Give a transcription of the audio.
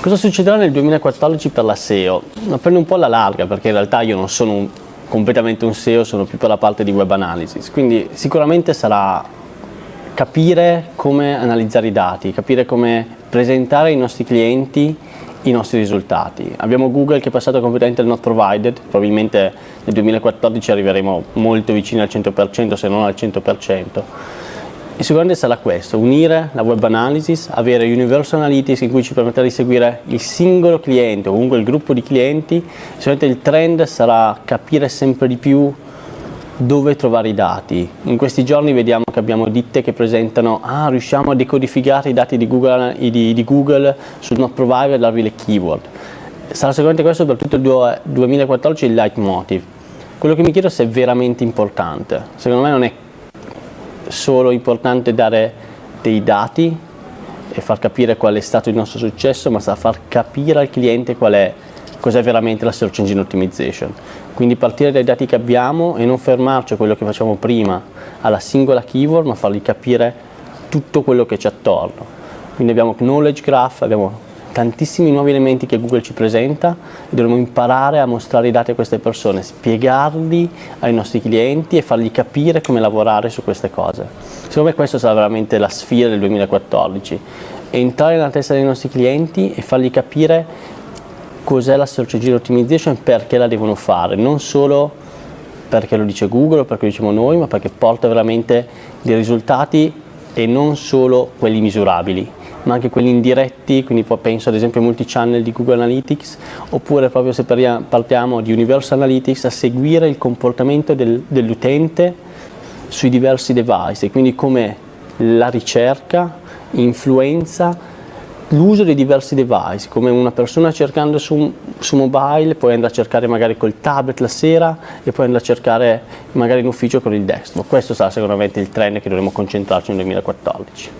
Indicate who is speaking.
Speaker 1: Cosa succederà nel 2014 per la SEO? Prendo un po' alla larga perché in realtà io non sono un, completamente un SEO, sono più per la parte di web analysis, quindi sicuramente sarà capire come analizzare i dati, capire come presentare ai nostri clienti i nostri risultati. Abbiamo Google che è passato completamente al not provided, probabilmente nel 2014 arriveremo molto vicini al 100% se non al 100%. E sicuramente sarà questo, unire la web analysis, avere Universal Analytics in cui ci permetterà di seguire il singolo cliente o comunque il gruppo di clienti, sicuramente il trend sarà capire sempre di più dove trovare i dati. In questi giorni vediamo che abbiamo ditte che presentano, ah riusciamo a decodificare i dati di Google, di, di Google sul not provider e darvi le keyword. Sarà sicuramente questo per tutto il 2014 il leitmotiv. Quello che mi chiedo se è veramente importante. Secondo me non è solo importante dare dei dati e far capire qual è stato il nostro successo, ma sa far capire al cliente qual è cos'è veramente la search engine optimization. Quindi partire dai dati che abbiamo e non fermarci a quello che facciamo prima, alla singola keyword, ma fargli capire tutto quello che c'è attorno. Quindi abbiamo knowledge graph, abbiamo tantissimi nuovi elementi che Google ci presenta e dovremo imparare a mostrare i dati a queste persone, spiegarli ai nostri clienti e fargli capire come lavorare su queste cose. Secondo me questa sarà veramente la sfida del 2014, entrare nella testa dei nostri clienti e fargli capire cos'è la search engine optimization e perché la devono fare, non solo perché lo dice Google o perché lo diciamo noi, ma perché porta veramente dei risultati e non solo quelli misurabili, ma anche quelli indiretti, quindi penso ad esempio ai multi-channel di Google Analytics, oppure proprio se partiamo di Universal Analytics a seguire il comportamento del, dell'utente sui diversi device, e quindi come la ricerca influenza l'uso di diversi device, come una persona cercando su, su, mobile, poi andare a cercare magari col tablet la sera e poi andare a cercare magari in ufficio con il desktop. Questo sarà sicuramente il trend che dovremo concentrarci nel 2014.